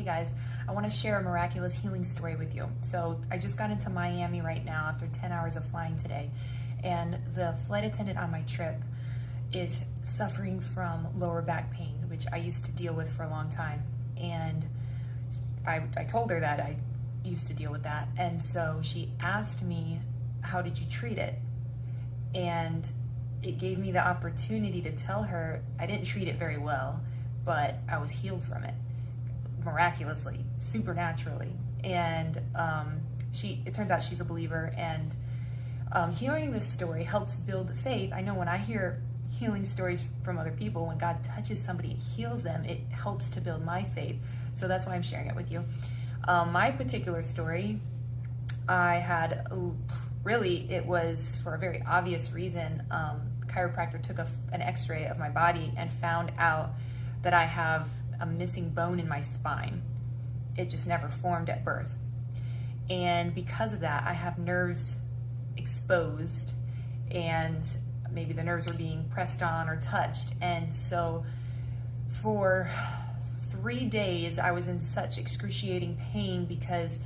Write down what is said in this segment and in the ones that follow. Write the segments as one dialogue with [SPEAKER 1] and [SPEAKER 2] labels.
[SPEAKER 1] Hey guys, I want to share a miraculous healing story with you. So, I just got into Miami right now after 10 hours of flying today, and the flight attendant on my trip is suffering from lower back pain, which I used to deal with for a long time. And I, I told her that I used to deal with that. And so she asked me, How did you treat it? And it gave me the opportunity to tell her I didn't treat it very well, but I was healed from it miraculously, supernaturally. And um, she, it turns out she's a believer. And um, hearing this story helps build faith. I know when I hear healing stories from other people, when God touches somebody and heals them, it helps to build my faith. So that's why I'm sharing it with you. Um, my particular story, I had really, it was for a very obvious reason. Um, chiropractor took a, an x ray of my body and found out that I have a missing bone in my spine. It just never formed at birth. And because of that, I have nerves exposed and maybe the nerves were being pressed on or touched. And so for three days, I was in such excruciating pain because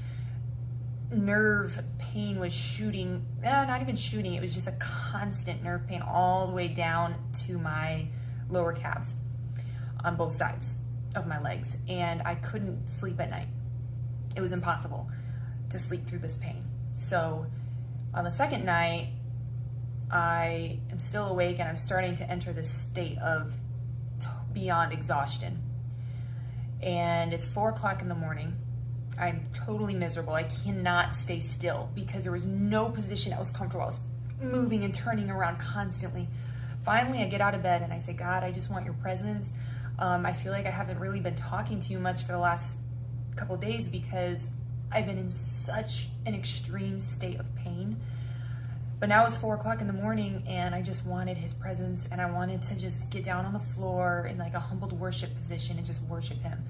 [SPEAKER 1] nerve pain was shooting, eh, not even shooting, it was just a constant nerve pain all the way down to my lower calves on both sides of my legs. And I couldn't sleep at night. It was impossible to sleep through this pain. So on the second night, I am still awake and I'm starting to enter this state of beyond exhaustion. And it's four o'clock in the morning. I'm totally miserable. I cannot stay still because there was no position that was comfortable. I was moving and turning around constantly. Finally, I get out of bed and I say, God, I just want your presence. Um, I feel like I haven't really been talking to you much for the last couple days because I've been in such an extreme state of pain. But now it's four o'clock in the morning and I just wanted his presence and I wanted to just get down on the floor in like a humbled worship position and just worship him,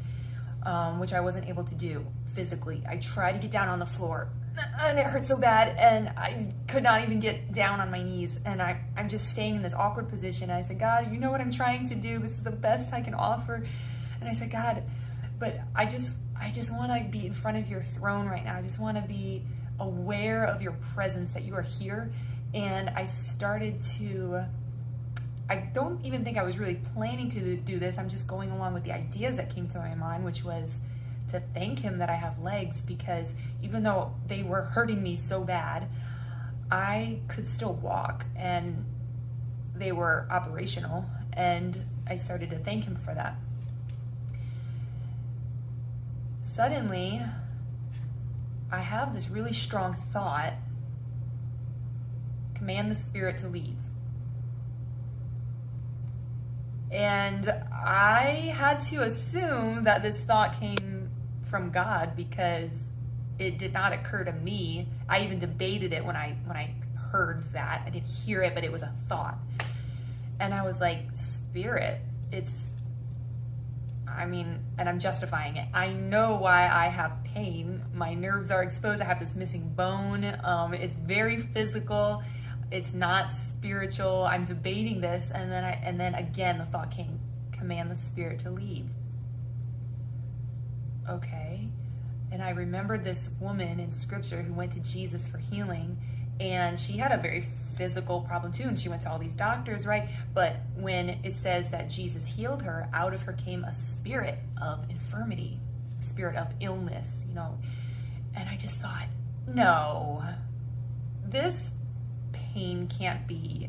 [SPEAKER 1] um, which I wasn't able to do physically. I tried to get down on the floor and it hurt so bad and I could not even get down on my knees and I, I'm just staying in this awkward position. And I said, God, you know what I'm trying to do. This is the best I can offer. And I said, God, but I just, I just want to be in front of your throne right now. I just want to be aware of your presence, that you are here. And I started to, I don't even think I was really planning to do this. I'm just going along with the ideas that came to my mind, which was to thank him that I have legs because even though they were hurting me so bad, I could still walk and they were operational. And I started to thank him for that. Suddenly, I have this really strong thought command the spirit to leave. And I had to assume that this thought came from God because it did not occur to me. I even debated it when I when I heard that. I didn't hear it, but it was a thought. And I was like, "Spirit, it's I mean, and I'm justifying it. I know why I have pain. My nerves are exposed. I have this missing bone. Um, it's very physical. It's not spiritual. I'm debating this, and then I, and then again, the thought came: command the spirit to leave. Okay, and I remembered this woman in Scripture who went to Jesus for healing, and she had a very physical problem too and she went to all these doctors right? But when it says that jesus healed her out of her came a spirit of infirmity spirit of illness you know? And i just thought no. This pain can't be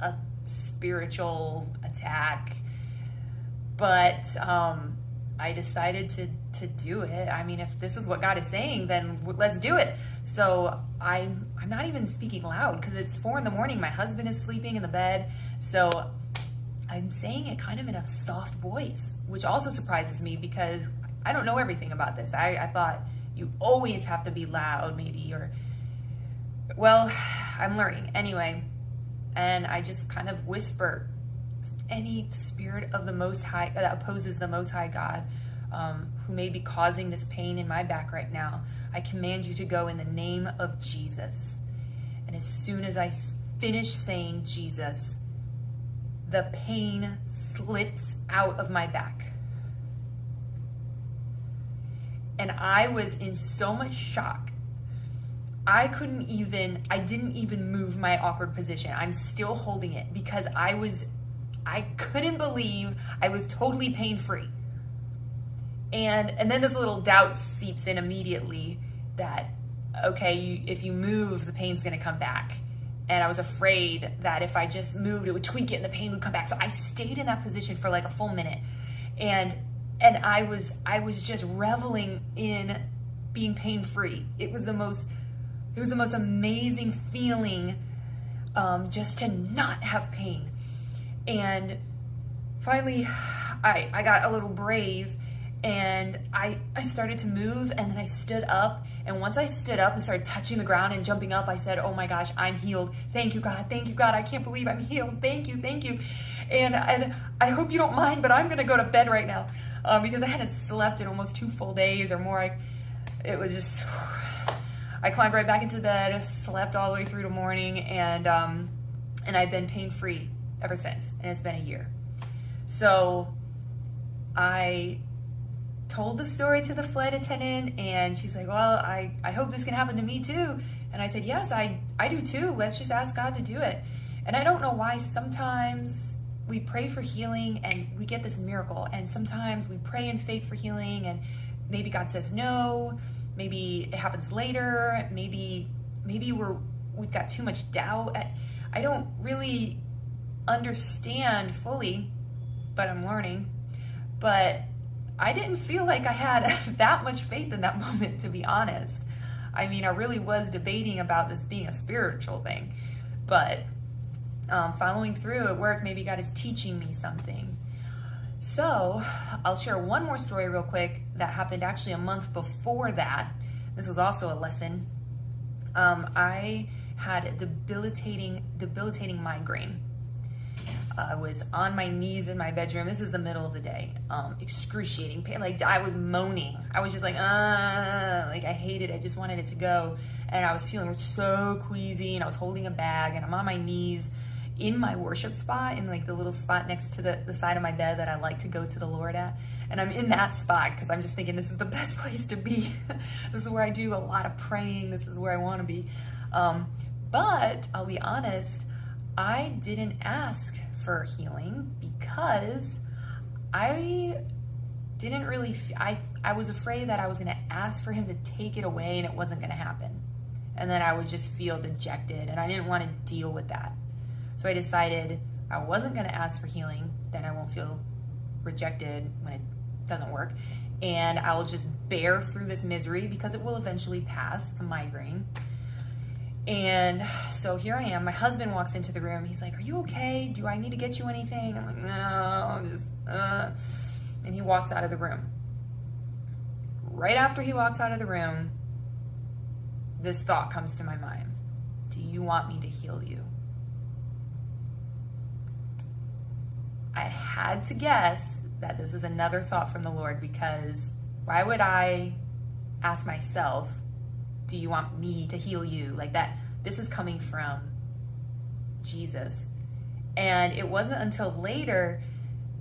[SPEAKER 1] a spiritual attack. But um I decided to to do it. I mean, if this is what God is saying, then let's do it. So I'm I'm not even speaking loud because it's four in the morning. My husband is sleeping in the bed, so I'm saying it kind of in a soft voice, which also surprises me because I don't know everything about this. I, I thought you always have to be loud, maybe, or well, I'm learning anyway. And I just kind of whisper any spirit of the Most High that opposes the Most High God, um, who may be causing this pain in my back right now, I command you to go in the name of Jesus. And as soon as I finish saying Jesus, the pain slips out of my back. and I was in so much shock. I couldn't even, I didn't even move my awkward position. I'm still holding it because I was, I couldn't believe I was totally pain free. And, and then this little doubt seeps in immediately that, okay, you, if you move, the pain's gonna come back. And I was afraid that if I just moved, it would tweak it and the pain would come back. So I stayed in that position for like a full minute. And and I was I was just reveling in being pain free. It was the most it was the most amazing feeling um, just to not have pain. And finally, I I got a little brave and I I started to move and then I stood up and once I stood up and started touching the ground and jumping up, I said, "Oh my gosh, I'm healed! Thank you, God! Thank you, God! I can't believe I'm healed! Thank you, thank you!" And and I hope you don't mind, but I'm gonna go to bed right now uh, because I hadn't slept in almost two full days or more. I, it was just, I climbed right back into bed, slept all the way through the morning, and um, and I've been pain free ever since, and it's been a year. So I told the story to the flight attendant, and she's like, "Well, I I hope this can happen to me too." And I said, "Yes, I I do too. Let's just ask God to do it." And I don't know why sometimes we pray for healing and we get this miracle. And sometimes we pray in faith for healing and maybe God says no, maybe it happens later, maybe maybe we're we've got too much doubt. I don't really understand fully, but I'm learning. But I didn't feel like I had that much faith in that moment, to be honest. I mean, I really was debating about this being a spiritual thing, but um, following through at work, maybe God is teaching me something. So I'll share one more story real quick that happened actually a month before that. This was also a lesson. Um, I had a debilitating, debilitating migraine. I was on my knees in my bedroom. This is the middle of the day. Um, excruciating pain. Like I was moaning. I was just like, uh, like I hated it. I just wanted it to go. And I was feeling so queasy and I was holding a bag and I'm on my knees in my worship spot, in like the little spot next to the, the side of my bed that I like to go to the Lord at. And I'm in that spot because I'm just thinking this is the best place to be. this is where I do a lot of praying. This is where I want to be. Um, but I'll be honest, I didn't ask for healing because I didn't really, I, I was afraid that I was going to ask for him to take it away and it wasn't going to happen. And then I would just feel dejected and I didn't want to deal with that. So I decided I wasn't going to ask for healing, then I won't feel rejected when it doesn't work. And I will just bear through this misery because it will eventually pass. It's a migraine. And so here I am. My husband walks into the room. He's like, Are you okay? Do I need to get you anything? I'm like, No, I'm just, uh. And he walks out of the room. Right after he walks out of the room, this thought comes to my mind Do you want me to heal you? I had to guess that this is another thought from the Lord because why would I ask myself, do you want me to heal you? Like that, this is coming from Jesus. And it wasn't until later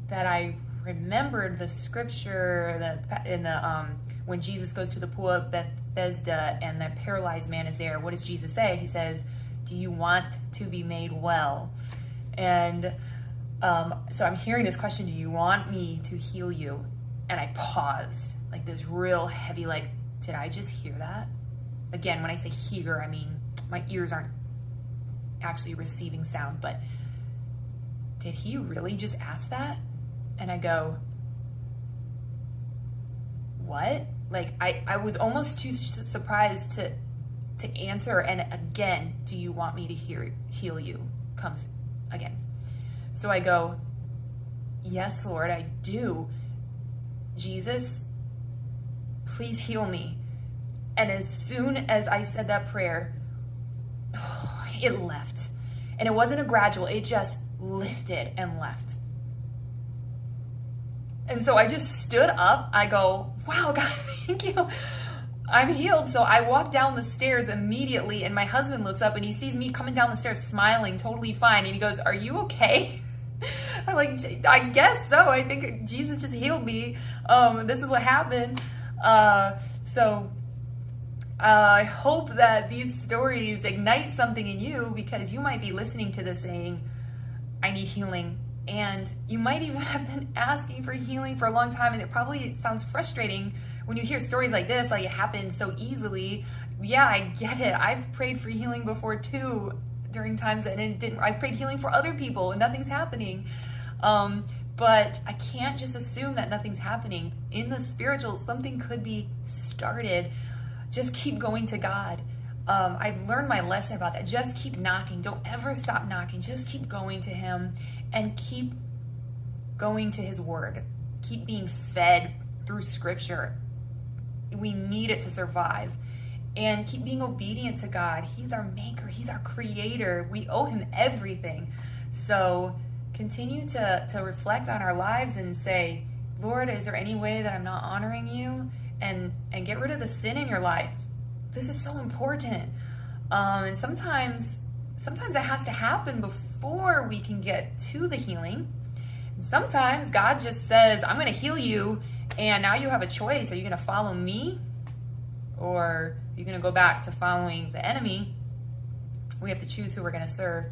[SPEAKER 1] that I remembered the scripture that in the um, when Jesus goes to the pool of Bethesda and the paralyzed man is there. What does Jesus say? He says, "Do you want to be made well?" And um, so I'm hearing this question, do you want me to heal you? And I paused, like this real heavy, like, did I just hear that? Again, when I say hear, I mean my ears aren't actually receiving sound, but did he really just ask that? And I go, what? Like I, I was almost too surprised to to answer. And again, do you want me to hear heal you? Comes again. So I go, Yes, Lord, I do. Jesus, please heal me. And as soon as I said that prayer, it left. And it wasn't a gradual, it just lifted and left. And so I just stood up. I go, wow, God, thank you. I'm healed. So I walk down the stairs immediately, and my husband looks up and he sees me coming down the stairs smiling, totally fine. And he goes, Are you okay? I'm like, I guess so. I think Jesus just healed me. Um, this is what happened. Uh, so uh, I hope that these stories ignite something in you because you might be listening to this saying, I need healing. And you might even have been asking for healing for a long time, and it probably sounds frustrating when you hear stories like this, like it happened so easily. Yeah, I get it. I've prayed for healing before too during times that it didn't. I've prayed healing for other people and nothing's happening. Um, but I can't just assume that nothing's happening. In the spiritual, something could be started just keep going to God. Um, I've learned my lesson about that. Just keep knocking. Don't ever stop knocking. Just keep going to Him and keep going to His Word. Keep being fed through Scripture. We need it to survive. And keep being obedient to God. He's our maker, He's our creator. We owe Him everything. So continue to, to reflect on our lives and say, Lord, is there any way that I'm not honoring you? And and get rid of the sin in your life. This is so important. Um, and sometimes sometimes it has to happen before we can get to the healing. Sometimes God just says, "I'm going to heal you," and now you have a choice. Are you going to follow me, or are you going to go back to following the enemy? We have to choose who we're going to serve.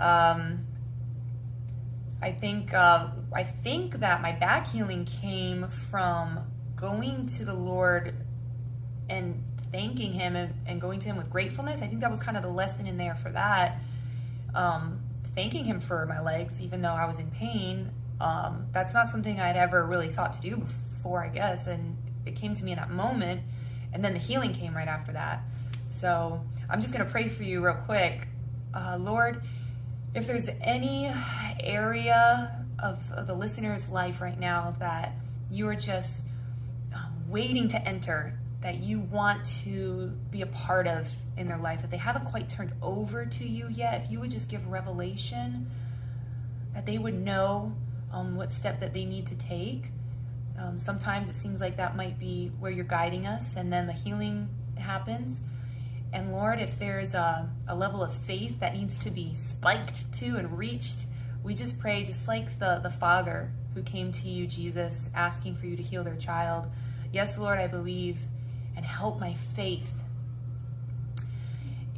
[SPEAKER 1] Um, I think uh, I think that my back healing came from going to the Lord and thanking Him and, and, going to Him with gratefulness. I think that was kind of the lesson in there for that. Um, thanking Him for my legs, even though I was in pain. Um, that's not something I'd ever really thought to do before, I guess. And it came to me in that moment. And then the healing came right after that. So I'm just going to pray for you real quick. Uh, Lord, if there's any area of, of the listener's life right now that you are just waiting to enter that you want to be a part of in their life that they haven't quite turned over to you yet, if you would just give revelation, that they would know um, what step that they need to take. Um, sometimes it seems like that might be where you're guiding us, and then the healing happens. And Lord, if there's a, a level of faith that needs to be spiked to and reached, we just pray, just like the, the father who came to you, Jesus, asking for you to heal their child Yes, Lord, I believe, and help my faith.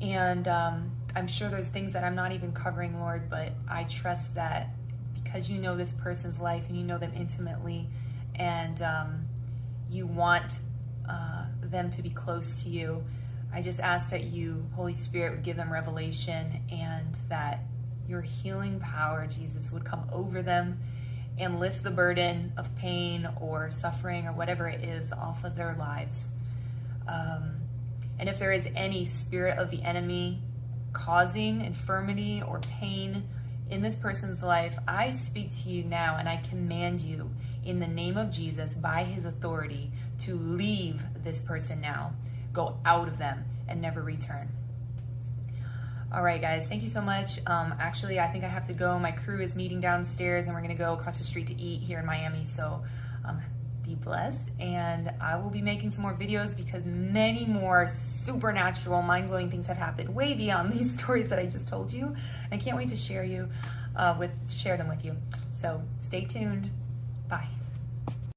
[SPEAKER 1] And um, I'm sure there's things that I'm not even covering, Lord, but I trust that because you know this person's life and you know them intimately, and um, you want uh, them to be close to you. I just ask that you, Holy Spirit, would give them revelation and that your healing power, Jesus, would come over them and lift the burden of pain or suffering or whatever it is off of their lives. Um, and if there is any spirit of the enemy causing infirmity or pain in this person's life, I speak to you now and I command you in the name of Jesus by his authority to leave this person now. Go out of them and never return. All right, guys, thank you so much. Um, actually, I think I have to go. My crew is meeting downstairs and we're gonna go across the street to eat here in Miami. So um, be blessed. And I will be making some more videos because many more supernatural, mind-blowing things have happened way beyond these stories that I just told you. I can't wait to share you uh, with share them with you. So stay tuned. Bye.